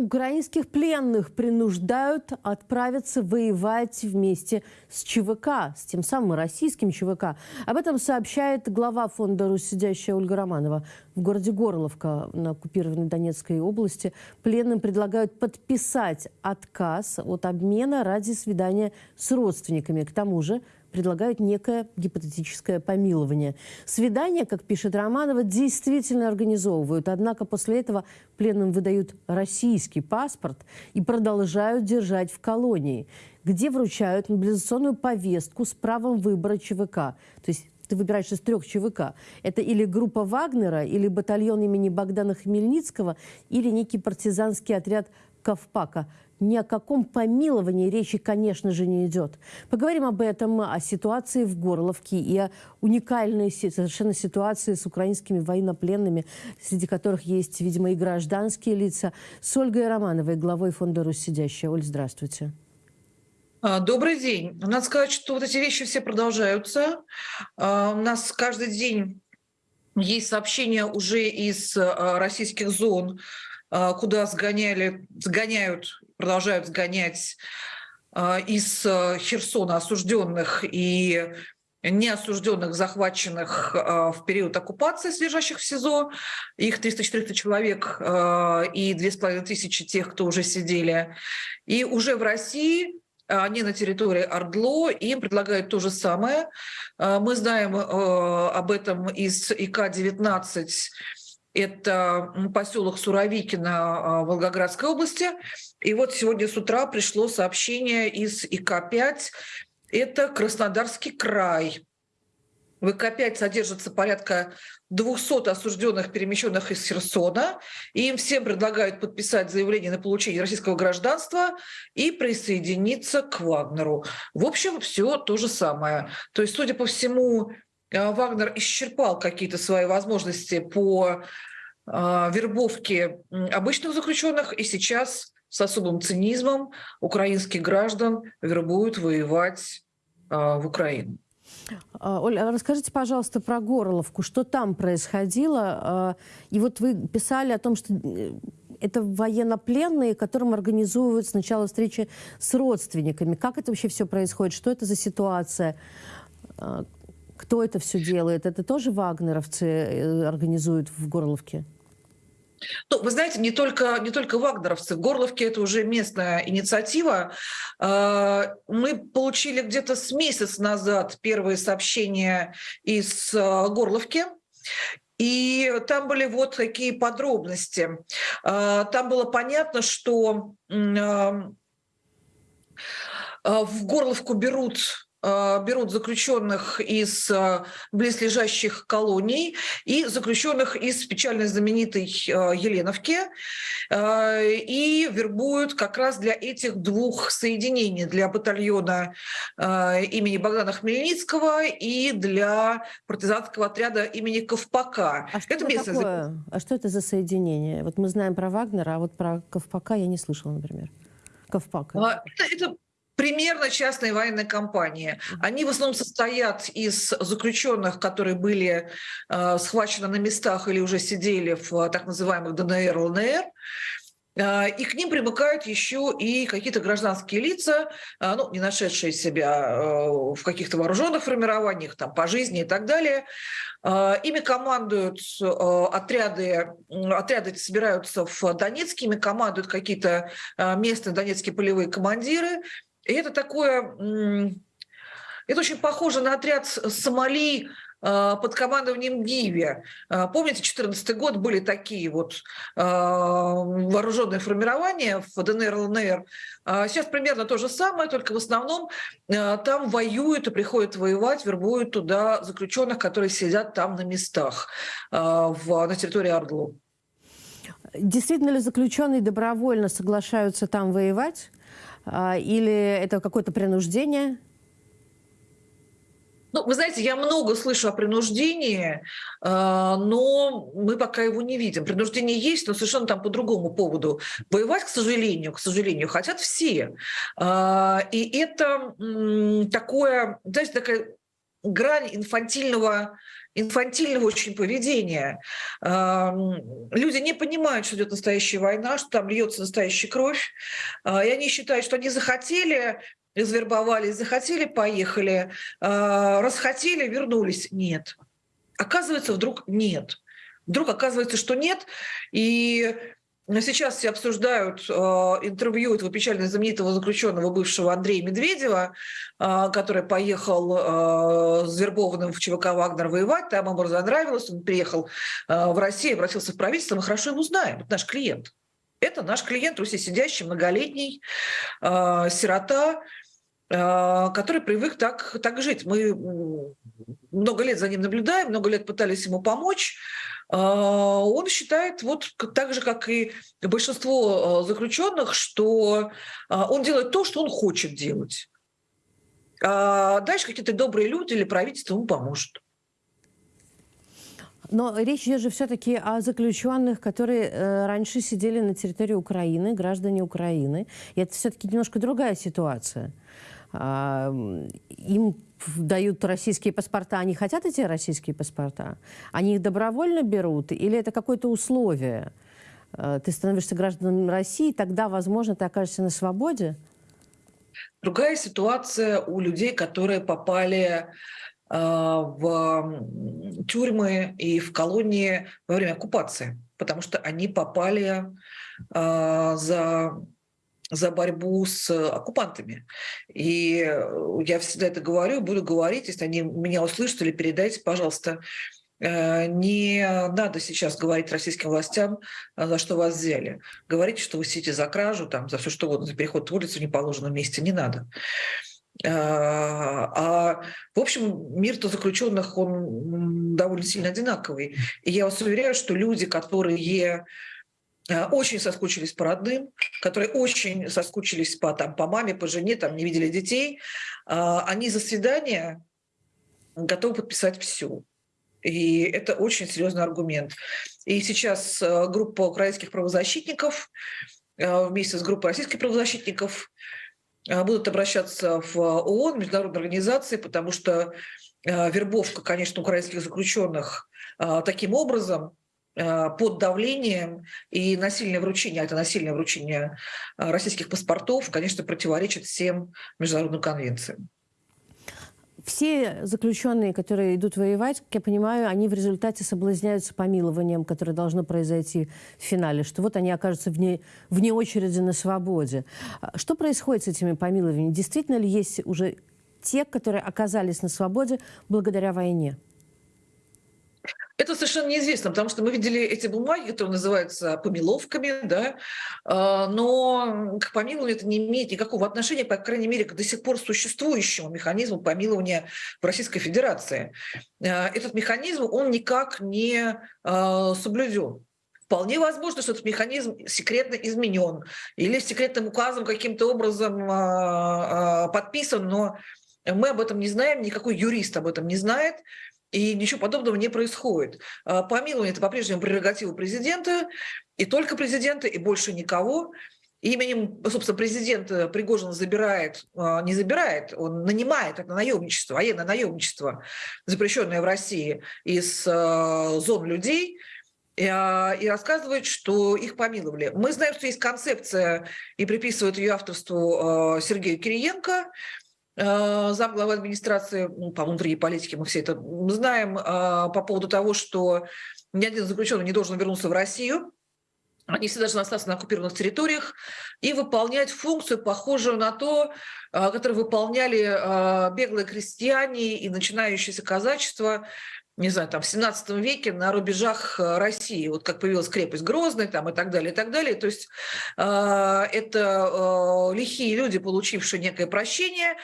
Украинских пленных принуждают отправиться воевать вместе с ЧВК, с тем самым российским ЧВК. Об этом сообщает глава фонда «Русь сидящая» Ольга Романова. В городе Горловка на оккупированной Донецкой области пленным предлагают подписать отказ от обмена ради свидания с родственниками. К тому же предлагают некое гипотетическое помилование. Свидания, как пишет Романова, действительно организовывают. Однако после этого пленным выдают российский паспорт и продолжают держать в колонии, где вручают мобилизационную повестку с правом выбора ЧВК. То есть ты выбираешь из трех ЧВК. Это или группа Вагнера, или батальон имени Богдана Хмельницкого, или некий партизанский отряд Ковпака ни о каком помиловании речи, конечно же, не идет. Поговорим об этом, о ситуации в Горловке и о уникальной совершенно ситуации с украинскими военнопленными, среди которых есть, видимо, и гражданские лица, с Ольгой Романовой, главой фонда «Русь сидящая». Оль, здравствуйте. А, добрый день. Надо сказать, что вот эти вещи все продолжаются. А, у нас каждый день есть сообщения уже из а, российских зон, куда сгоняли, сгоняют продолжают сгонять из Херсона осужденных и неосужденных, захваченных в период оккупации, лежащих в СИЗО. Их 300-400 человек и 2500 тех, кто уже сидели. И уже в России они на территории Ордло, им предлагают то же самое. Мы знаем об этом из ИК-19 это поселок Суровикино Волгоградской области. И вот сегодня с утра пришло сообщение из ИК-5. Это Краснодарский край. В ИК-5 содержится порядка 200 осужденных, перемещенных из Херсона. И им всем предлагают подписать заявление на получение российского гражданства и присоединиться к Вагнеру. В общем, все то же самое. То есть, судя по всему, э, Вагнер исчерпал какие-то свои возможности по а, вербовки обычных заключенных, и сейчас с особым цинизмом украинских граждан вербуют воевать а, в Украину. А, Оля, расскажите, пожалуйста, про Горловку. Что там происходило? И вот вы писали о том, что э, это военнопленные, которым организовывают сначала встречи с родственниками. Как это вообще все происходит? Что это за ситуация? Кто это все делает? Это тоже вагнеровцы э, организуют в Горловке? Ну, вы знаете, не только, не только вагнеровцы. Горловке это уже местная инициатива. А, мы получили где-то с месяц назад первые сообщения из а, Горловки. И там были вот такие подробности. А, там было понятно, что в Горловку берут берут заключенных из э, близлежащих колоний и заключенных из печально знаменитой э, Еленовки и вербуют как раз для этих двух соединений, для батальона имени Богдана Хмельницкого и для партизанского отряда имени Ковпака. А что это, это такое? А что это за соединение? Вот мы знаем про Вагнера, а вот про Ковпака я не слышала, например. Ковпака. А, это, это примерно частные военные компании. Они в основном состоят из заключенных, которые были э, схвачены на местах или уже сидели в э, так называемых ДНР, ЛНР. Э, и к ним примыкают еще и какие-то гражданские лица, э, ну, не нашедшие себя в каких-то вооруженных формированиях, там, по жизни и так далее. Ими командуют отряды, отряды собираются в Донецке, ими командуют какие-то местные донецкие полевые командиры, и это такое, это очень похоже на отряд Сомали а, под командованием Гиви. А, помните, 2014 год были такие вот а, вооруженные формирования в ДНР, ЛНР. Сейчас примерно то же самое, только в основном там воюют и приходят воевать, вербуют туда заключенных, которые сидят там на местах на территории Ордлу. Действительно ли заключенные добровольно соглашаются там воевать? А, или это какое-то принуждение? Ну, вы знаете, я много слышу о принуждении, а, но мы пока его не видим. Принуждение есть, но совершенно там по другому поводу. Воевать, к сожалению, к сожалению, хотят все. А, и это такое, знаете, такая грань инфантильного инфантильного очень поведения. Люди не понимают, что идет настоящая война, что там льется настоящая кровь, и они считают, что они захотели извербовали, захотели, поехали, расхотели, вернулись. Нет. Оказывается, вдруг нет. Вдруг оказывается, что нет. И Сейчас все обсуждают э, интервью этого печально знаменитого заключенного бывшего Андрея Медведева, э, который поехал э, с вербованным в ЧВК «Вагнер» воевать, там ему занравилось, он приехал в Россию, обратился в правительство, мы хорошо его знаем, это наш клиент. Это наш клиент, Руси сидящий, многолетний, сирота, который привык так, так жить. Мы много лет за ним наблюдаем, много лет пытались ему помочь, он считает, вот так же, как и большинство а, заключенных, что а, он делает то, что он хочет делать. А дальше какие-то добрые люди или правительство ему поможет. Но речь идет же все-таки о заключенных, которые э, раньше сидели на территории Украины, граждане Украины. И это все-таки немножко другая ситуация. Э, им дают российские паспорта, они хотят эти российские паспорта? Они их добровольно берут или это какое-то условие? Э, ты становишься гражданом России, тогда, возможно, ты окажешься на свободе? Другая ситуация у людей, которые попали э, в тюрьмы и в колонии во время оккупации, потому что они попали э, за за борьбу с оккупантами. И э, я всегда это говорю, буду говорить, если они меня услышат или передайте, пожалуйста, э, не надо сейчас говорить российским властям, э, за что вас взяли. Говорите, что вы сидите за кражу, там, за все что угодно, за переход в улицу в неположенном месте. Не надо. А, в общем, мир-то заключенных, он довольно сильно одинаковый. И я вас уверяю, что люди, которые Э, очень соскучились по родным, которые очень соскучились по, там, по маме, по жене, там, не видели детей, а, они за свидание готовы подписать все. И это очень серьезный аргумент. И сейчас э, группа украинских правозащитников э, вместе с группой российских правозащитников будут обращаться в ООН, международные организации, потому что вербовка, конечно, украинских заключенных таким образом Э, под давлением и насильное вручение, а это насильное вручение э, российских паспортов, конечно, противоречит всем международным конвенциям. Все заключенные, которые идут воевать, как я понимаю, они в результате соблазняются помилованием, которое должно произойти в финале, что вот они окажутся вне, вне очереди на свободе. А что происходит с этими помилованиями? Действительно ли есть уже те, которые оказались на свободе благодаря войне? Это совершенно неизвестно, потому что мы видели эти бумаги, которые называются помиловками, да, а, но к помилованию это не имеет никакого отношения, по крайней мере, к до сих пор существующему механизму помилования в Российской Федерации. А, этот механизм, он никак не а, соблюден. Вполне возможно, что этот механизм секретно изменен или секретным указом каким-то образом подписан, но мы об этом не знаем, никакой юрист об этом не знает. И ничего подобного не происходит. А, помилование – это по-прежнему прерогатива президента, и только президента, и больше никого. Именем, собственно, президента Пригожин забирает, а, не забирает, он нанимает это наемничество, военное наемничество, запрещенное в России, из а, зон людей, и рассказывает, что их помиловали. Мы знаем, что есть концепция, и приписывают ее авторству Сергею Кириенко – замглавы администрации ну, по внутренней политике, мы все это знаем, а, по поводу того, что ни один заключенный не должен вернуться в Россию, они все должны остаться на оккупированных территориях и выполнять функцию, похожую на то, а, которую выполняли беглые крестьяне и начинающееся казачество, не знаю, там в 17 веке на рубежах России, вот как появилась крепость Грозный там и так далее, и так далее. То есть э, это э, лихие люди, получившие некое прощение,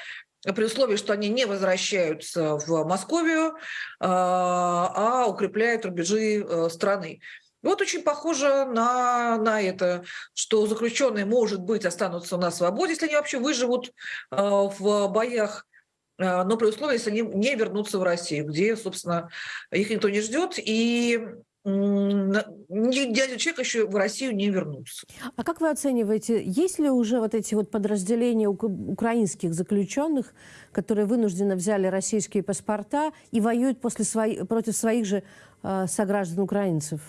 при условии, что они не возвращаются в Московию, а, а укрепляют рубежи э, страны. И вот очень похоже на, на это, что заключенные, может быть, останутся на свободе, если они вообще выживут э, в боях, э, но при условии, если они не вернутся в Россию, где, собственно, их никто не ждет. И ни один человек еще в Россию не вернулся. А как вы оцениваете, есть ли уже вот эти вот подразделения украинских заключенных, которые вынужденно взяли российские паспорта и воюют после свои, против своих же э, сограждан украинцев?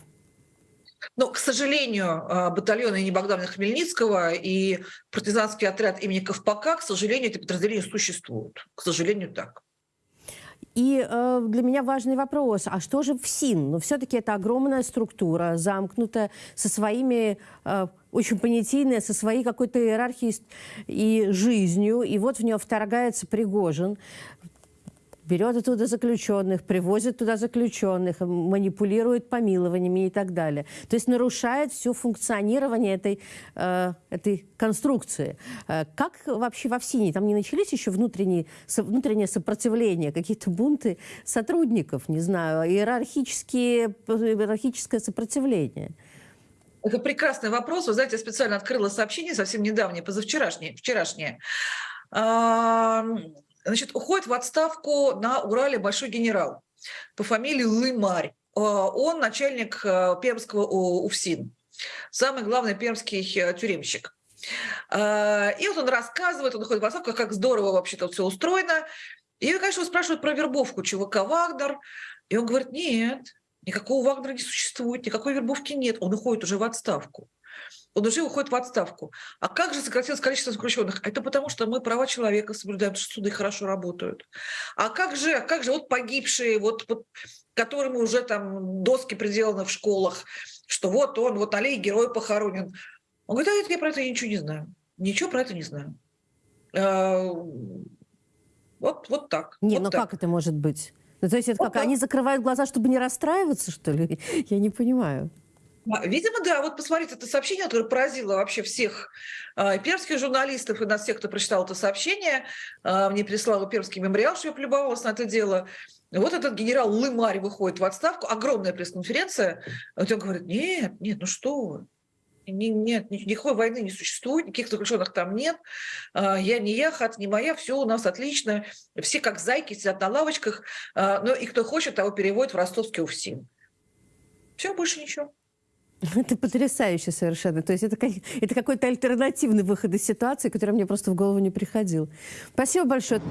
Но, к сожалению, а, батальон имени Богдана Хмельницкого и партизанский отряд имени Ковпака, к сожалению, эти подразделения существуют. К сожалению, так. И э, для меня важный вопрос, а что же в СИН? Ну, все-таки это огромная структура, замкнутая, со своими, э, очень понятийная, со своей какой-то иерархией и жизнью. И вот в нее вторгается Пригожин берет оттуда заключенных, привозит туда заключенных, манипулирует помилованиями и так далее. То есть нарушает все функционирование этой, э, этой конструкции. Э, как вообще во ВСИНе? Там не начались еще внутренние, со, внутреннее сопротивление, какие-то бунты сотрудников, не знаю, иерархические, иерархическое сопротивление? Это прекрасный вопрос. Вы знаете, я специально открыла сообщение совсем недавнее, позавчерашнее, вчерашнее. Значит, уходит в отставку на Урале большой генерал по фамилии Лымарь. А, он начальник э, пермского УФСИН, самый главный пермский э, тюремщик. И вот он рассказывает, он уходит в отставку, как здорово вообще-то все устроено. И, конечно, спрашивают про вербовку ЧВК «Вагнер». И он говорит, нет, никакого Вагнера не существует, никакой вербовки нет. Он уходит уже в отставку он уже уходит в отставку. А как же сократилось количество заключенных? Это потому, что мы права человека соблюдаем, что суды хорошо работают. А как же, как же вот погибшие, вот, вот которым уже там доски приделаны в школах, что вот он, вот аллей герой похоронен. Он говорит, а я про это ничего не знаю. Ничего про это не знаю. А, вот, вот так. Не, вот ну так. как это может быть? Ну, то есть это вот как, так. они закрывают глаза, чтобы не расстраиваться, что ли? Я не понимаю. А, видимо, да. Вот посмотрите, это сообщение, которое поразило вообще всех э, пермских журналистов и нас всех, кто прочитал это сообщение. Э, мне прислал пермский мемориал, что я плюбовалась на это дело. Вот этот генерал Лымарь выходит в отставку, огромная пресс-конференция. Вот он говорит, нет, нет, ну что нет, никакой войны не существует, никаких заключенных там нет. Я не я, хат не моя, все у нас отлично. Все как зайки сидят на лавочках. Ну и кто хочет, того переводит в ростовский УФСИН. Все, больше ничего. Это потрясающе совершенно. То есть это, это какой-то альтернативный выход из ситуации, который мне просто в голову не приходил. Спасибо большое.